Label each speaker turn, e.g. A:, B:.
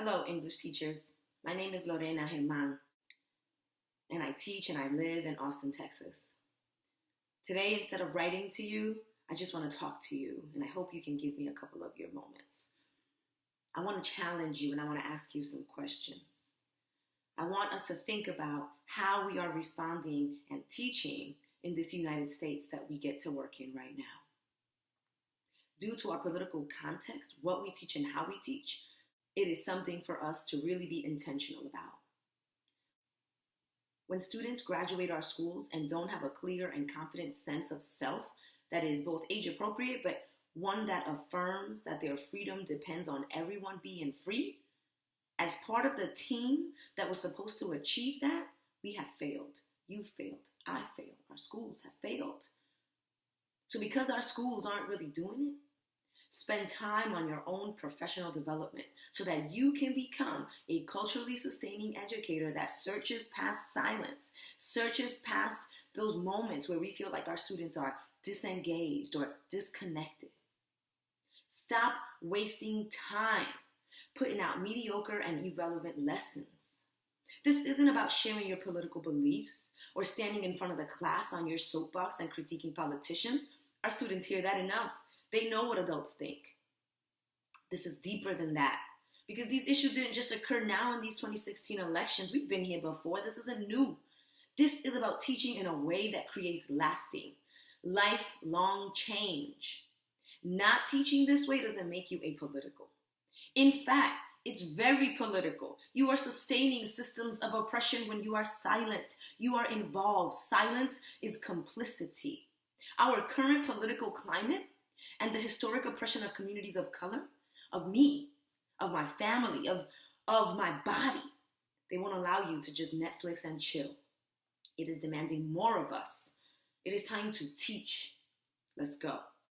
A: Hello, English teachers. My name is Lorena Germán, and I teach and I live in Austin, Texas. Today, instead of writing to you, I just want to talk to you, and I hope you can give me a couple of your moments. I want to challenge you and I want to ask you some questions. I want us to think about how we are responding and teaching in this United States that we get to work in right now. Due to our political context, what we teach and how we teach, it is something for us to really be intentional about. When students graduate our schools and don't have a clear and confident sense of self that is both age appropriate but one that affirms that their freedom depends on everyone being free, as part of the team that was supposed to achieve that, we have failed. You failed. I failed. Our schools have failed. So, because our schools aren't really doing it, Spend time on your own professional development so that you can become a culturally sustaining educator that searches past silence, searches past those moments where we feel like our students are disengaged or disconnected. Stop wasting time putting out mediocre and irrelevant lessons. This isn't about sharing your political beliefs or standing in front of the class on your soapbox and critiquing politicians. Our students hear that enough. They know what adults think. This is deeper than that. Because these issues didn't just occur now in these 2016 elections. We've been here before. This isn't new. This is about teaching in a way that creates lasting, lifelong change. Not teaching this way doesn't make you apolitical. In fact, it's very political. You are sustaining systems of oppression when you are silent. You are involved. Silence is complicity. Our current political climate and the historic oppression of communities of color, of me, of my family, of, of my body. They won't allow you to just Netflix and chill. It is demanding more of us. It is time to teach. Let's go.